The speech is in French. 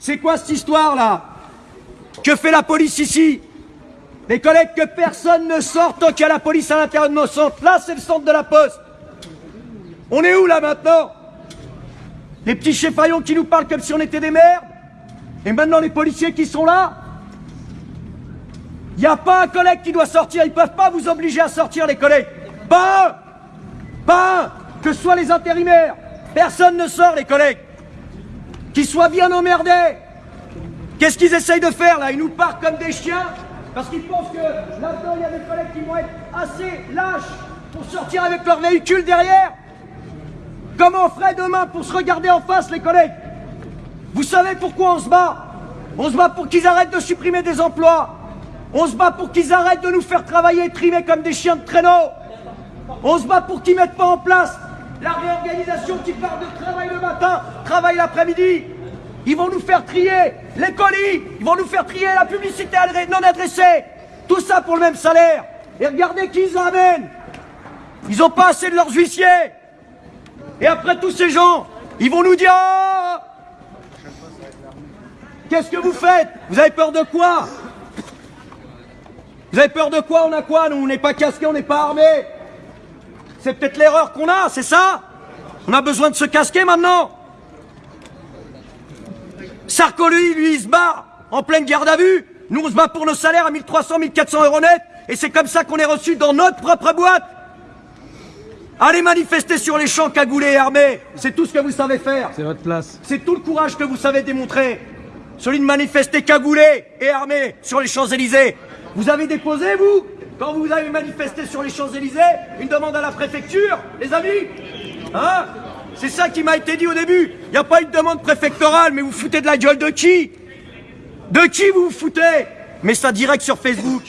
C'est quoi cette histoire-là? Que fait la police ici? Les collègues, que personne ne sorte tant qu'il y a la police à l'intérieur de nos centres. Là, c'est le centre de la poste. On est où, là, maintenant? Les petits chefaillons qui nous parlent comme si on était des merdes? Et maintenant, les policiers qui sont là? Il n'y a pas un collègue qui doit sortir. Ils ne peuvent pas vous obliger à sortir, les collègues. Pas un Pas un Que ce soit les intérimaires. Personne ne sort, les collègues qu'ils soient bien emmerdés. Qu'est-ce qu'ils essayent de faire là? Ils nous partent comme des chiens? Parce qu'ils pensent que là-dedans il y a des collègues qui vont être assez lâches pour sortir avec leur véhicule derrière. Comment on ferait demain pour se regarder en face les collègues Vous savez pourquoi on se bat? On se bat pour qu'ils arrêtent de supprimer des emplois. On se bat pour qu'ils arrêtent de nous faire travailler et trimer comme des chiens de traîneau. On se bat pour qu'ils mettent pas en place la réorganisation qui parle de travail le matin, travail l'après-midi. Ils vont nous faire trier les colis, ils vont nous faire trier la publicité non adressée. Tout ça pour le même salaire. Et regardez qui ils amènent. Ils n'ont pas assez de leurs huissiers. Et après tous ces gens, ils vont nous dire oh, Qu'est-ce que vous faites? Vous avez peur de quoi? Vous avez peur de quoi? On a quoi Nous, on n'est pas casqués, on n'est pas armés. C'est peut-être l'erreur qu'on a, c'est ça On a besoin de se casquer maintenant Sarkozy, lui, il se bat en pleine garde à vue. Nous, on se bat pour nos salaires à 1300, 1400 euros net. Et c'est comme ça qu'on est reçu dans notre propre boîte. Allez manifester sur les champs cagoulés et armés. C'est tout ce que vous savez faire. C'est votre place. C'est tout le courage que vous savez démontrer. Celui de manifester cagoulé et armé sur les Champs-Élysées. Vous avez déposé, vous? Quand vous avez manifesté sur les Champs-Élysées, une demande à la préfecture, les amis Hein C'est ça qui m'a été dit au début. Il n'y a pas une demande préfectorale, mais vous foutez de la gueule de qui? De qui vous vous foutez? Mais ça direct sur Facebook.